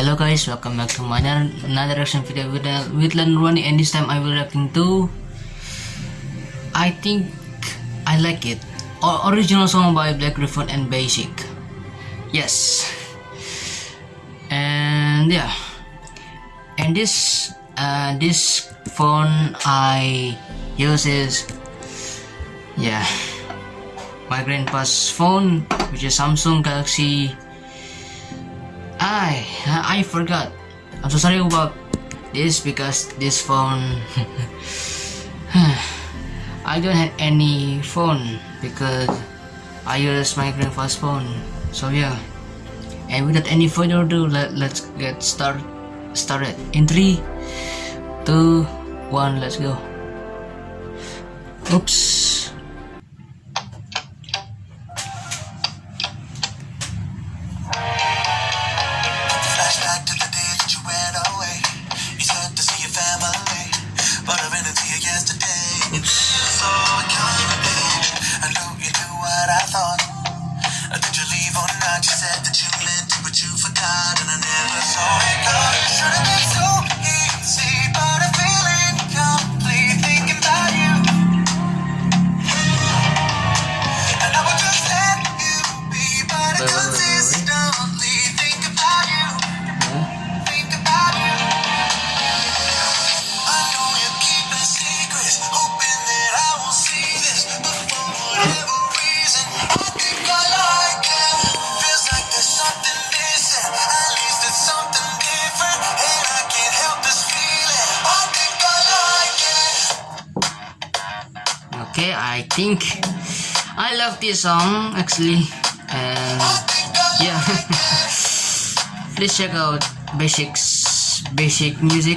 Hello guys, welcome back to my another, reaction video with uh, with Ronnie and this time I will reacting to I think I like it. O- original song by Blackgryph0n and Baasik. Yes. And yeah. And this uh, this phone I use is yeah my grandpa's phone which is Samsung Galaxy I I forgot. I'm so sorry about this because this phone I don't have any phone because I use my grandpa's phone. So yeah. And without any further ado, let, let's get start started. In three, two, one, let's go. Oops. I thought. Did you leave or not? You said that you meant to, but you forgot, and I Okay, I think I love this song actually, and yeah. Please check out Baasik's Baasik Music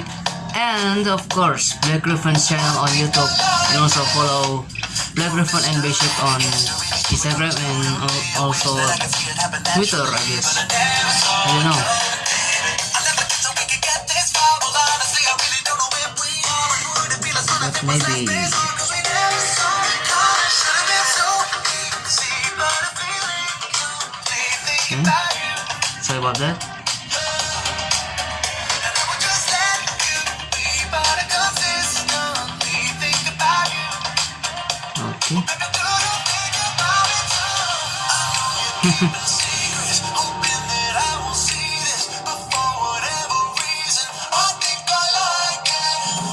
and of course Blackgryph0n's channel on YouTube and also follow Black Griffin and Baasik on Instagram and also Twitter I guess. I don't know. I like it.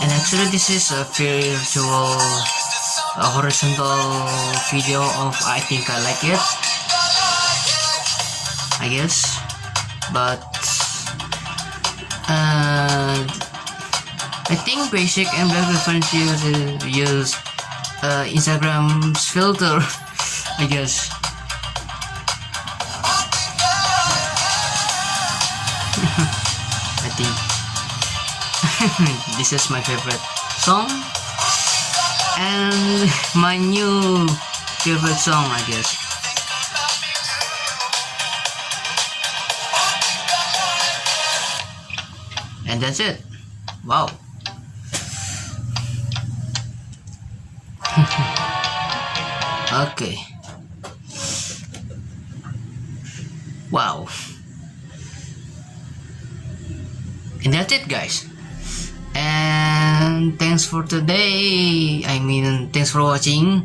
And actually this is a virtual a horizontal video of I think I like it. I guess but uh, I think Baasik and black reference use use uh, Instagram's filter I guess. I think. This is my favorite song. And my new favorite song I guess and that's it. Wow. Okay. Wow. And that's it guys. And thanks for today. I mean thanks for watching.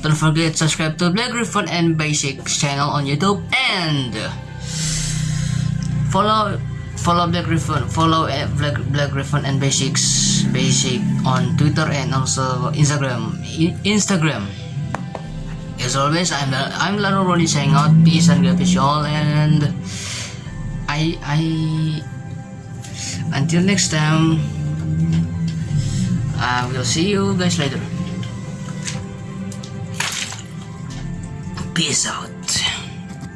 Don't forget to subscribe to Blackgryph0n and Baasik's channel on youtube. And follow follow Blackgryph0n follow black, Blackgryph0n and Baasik's Baasik on twitter and also instagram. I- instagram. As always i'm i'm laro Ronnie saying out. Peace and God you all and i i until next time I will see you guys later. Peace out